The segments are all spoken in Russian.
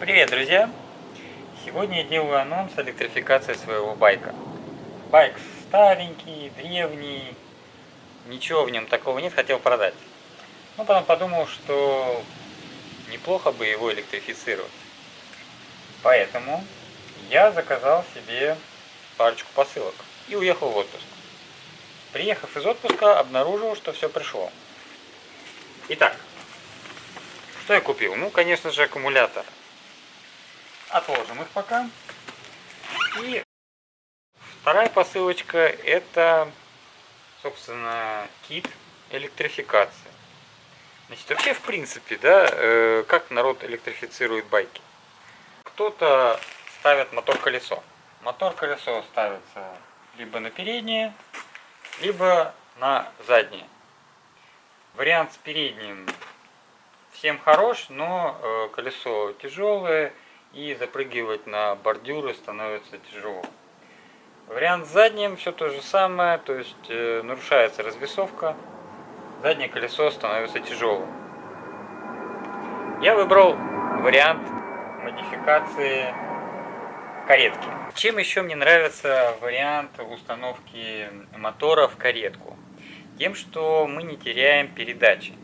Привет, друзья! Сегодня я делаю анонс электрификации своего байка. Байк старенький, древний, ничего в нем такого нет, хотел продать. Но потом подумал, что неплохо бы его электрифицировать. Поэтому я заказал себе парочку посылок и уехал в отпуск. Приехав из отпуска, обнаружил, что все пришло. Итак, что я купил? Ну, конечно же, аккумулятор. Отложим их пока. И вторая посылочка это, собственно, кит электрификации. Значит, вообще, в принципе, да, э, как народ электрифицирует байки. Кто-то ставит мотор-колесо. Мотор-колесо ставится либо на переднее, либо на заднее. Вариант с передним всем хорош, но э, колесо тяжелое и запрыгивать на бордюры становится тяжело. Вариант с задним все то же самое, то есть э, нарушается развесовка, заднее колесо становится тяжелым. Я выбрал вариант модификации каретки. Чем еще мне нравится вариант установки мотора в каретку? Тем, что мы не теряем передачи.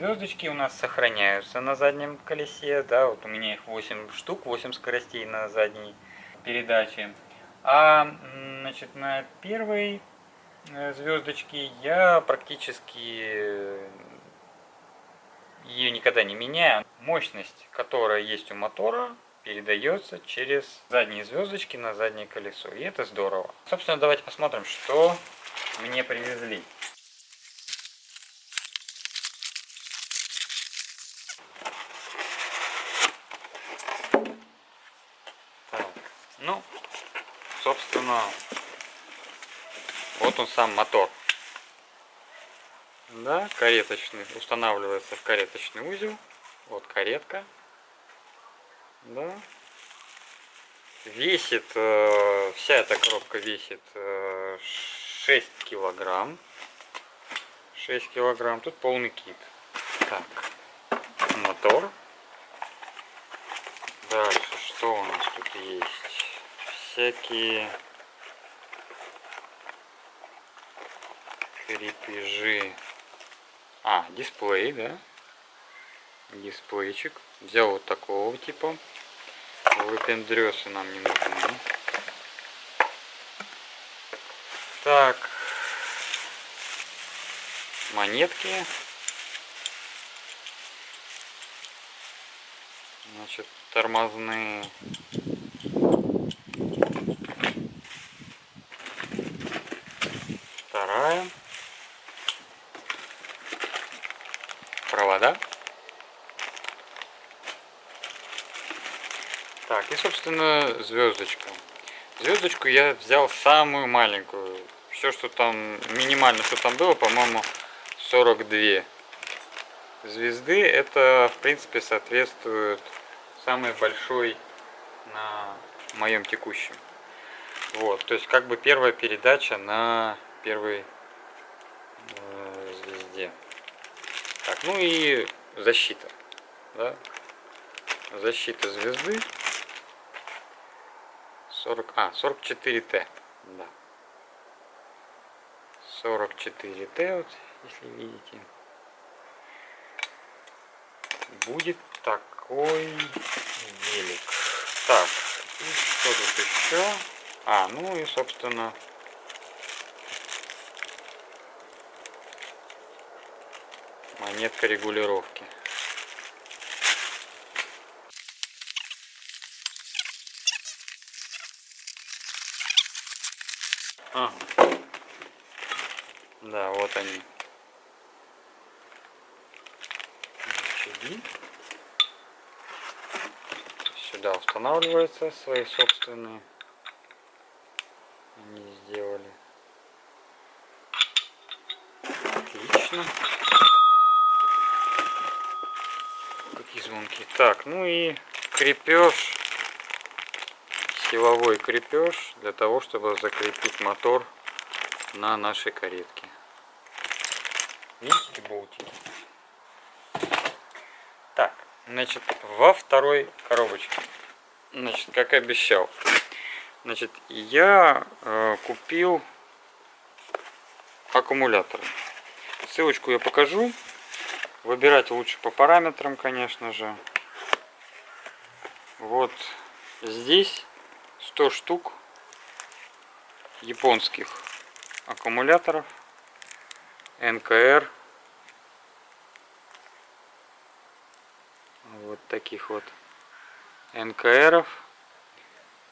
Звездочки у нас сохраняются на заднем колесе, да, вот у меня их 8 штук, 8 скоростей на задней передаче. А значит, на первой э, звездочке я практически э, ее никогда не меняю. Мощность, которая есть у мотора, передается через задние звездочки на заднее колесо. И это здорово. Собственно, давайте посмотрим, что мне привезли. Так, ну, собственно, вот он сам мотор. Да, кареточный, устанавливается в кареточный узел. Вот каретка. Да. Весит, э, вся эта коробка весит э, 6 килограмм. 6 килограмм. Тут полный кит. Так. Мотор. Дальше, что у нас тут есть? Всякие крепежи. А, дисплей, да? Дисплейчик. Взял вот такого типа. Выпендрёсы нам не нужны. Так. Монетки. Значит, тормозные. Вторая. Провода. Так, и, собственно, звездочка. Звездочку я взял самую маленькую. Все, что там, минимально, что там было, по-моему, 42 звезды. Это, в принципе, соответствует самой большой на моем текущем. Вот, то есть, как бы первая передача на первой э, звезде. Так, ну и защита. Да? Защита звезды. 40, а, 44Т, да. 44Т, вот, если видите. Будет такой велик. Так, и что тут еще? А, ну и, собственно, монетка регулировки. А. Да, вот они. Рычаги. Сюда устанавливаются свои собственные. Они сделали. Отлично. Какие звонки. Так, ну и крепеж силовой крепеж для того, чтобы закрепить мотор на нашей каретке. Видите болтики? Так, Значит, во второй коробочке. Значит, как обещал. Значит, я э, купил аккумуляторы. Ссылочку я покажу. Выбирать лучше по параметрам, конечно же. Вот здесь 100 штук японских аккумуляторов НКР вот таких вот НКРов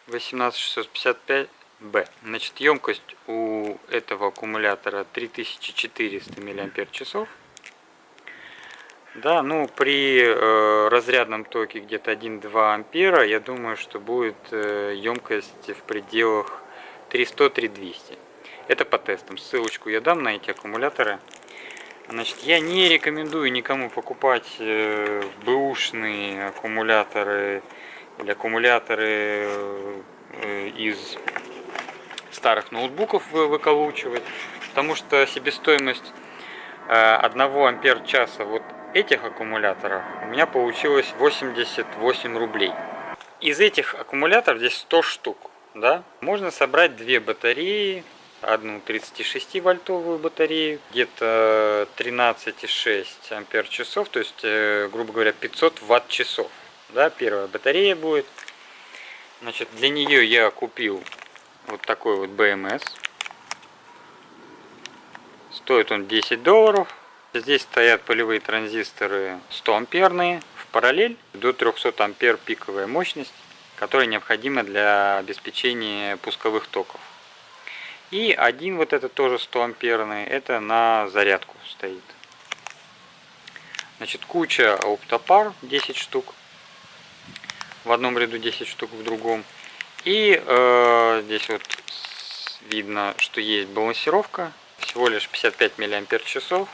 18655Б. Значит, емкость у этого аккумулятора 3400 мАч. Да, ну при э, разрядном токе где-то 1-2 ампера, я думаю, что будет э, емкость в пределах 300-3200. Это по тестам. Ссылочку я дам на эти аккумуляторы. Значит, я не рекомендую никому покупать э, бэушные аккумуляторы или аккумуляторы э, из старых ноутбуков выколучивать, потому что себестоимость э, 1 ампер часа вот этих аккумуляторов у меня получилось 88 рублей. Из этих аккумуляторов здесь 100 штук, да, можно собрать две батареи одну 36 вольтовую батарею, где-то 13,6 ампер часов, то есть, э, грубо говоря, 500 ватт часов. Да, первая батарея будет. Значит, для нее я купил вот такой вот BMS. Стоит он 10 долларов. Здесь стоят полевые транзисторы 100 амперные в параллель до 300 ампер пиковая мощность, которая необходима для обеспечения пусковых токов. И один вот этот тоже 100 амперный, это на зарядку стоит. Значит, куча оптопар, 10 штук. В одном ряду 10 штук, в другом. И э, здесь вот видно, что есть балансировка. Всего лишь 55 миллиампер часов.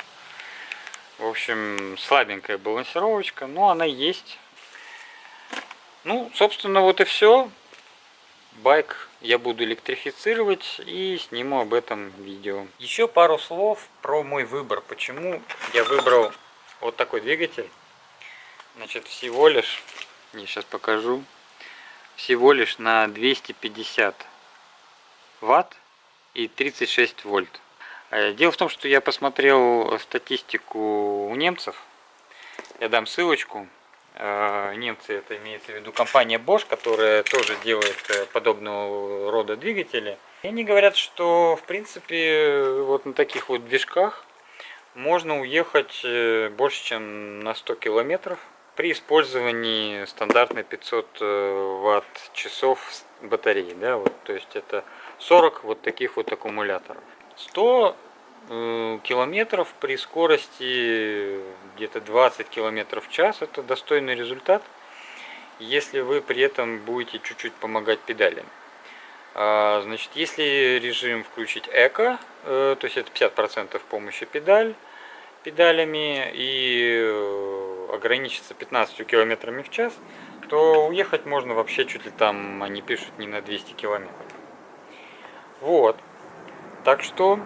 В общем, слабенькая балансировочка, но она есть. Ну, собственно, вот и все байк я буду электрифицировать и сниму об этом видео. Еще пару слов про мой выбор. Почему я выбрал вот такой двигатель. Значит, всего лишь, я сейчас покажу, всего лишь на 250 ватт и 36 вольт. Э, дело в том, что я посмотрел статистику у немцев. Я дам ссылочку. Э, немцы, это имеется в виду компания Bosch, которая тоже делает э, подобного рода двигатели. И они говорят, что в принципе вот на таких вот движках можно уехать больше, чем на 100 километров при использовании стандартной 500 ватт часов батареи. Да, вот, то есть это 40 вот таких вот аккумуляторов. 100 Э, километров при скорости где-то 20 километров в час это достойный результат если вы при этом будете чуть-чуть помогать педалям а, значит если режим включить эко э, то есть это 50 процентов помощи педаль педалями и э, ограничиться 15 километрами в час то уехать можно вообще чуть ли там они пишут не на 200 километров. Вот так что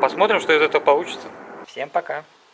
Посмотрим, что из этого получится. Всем пока.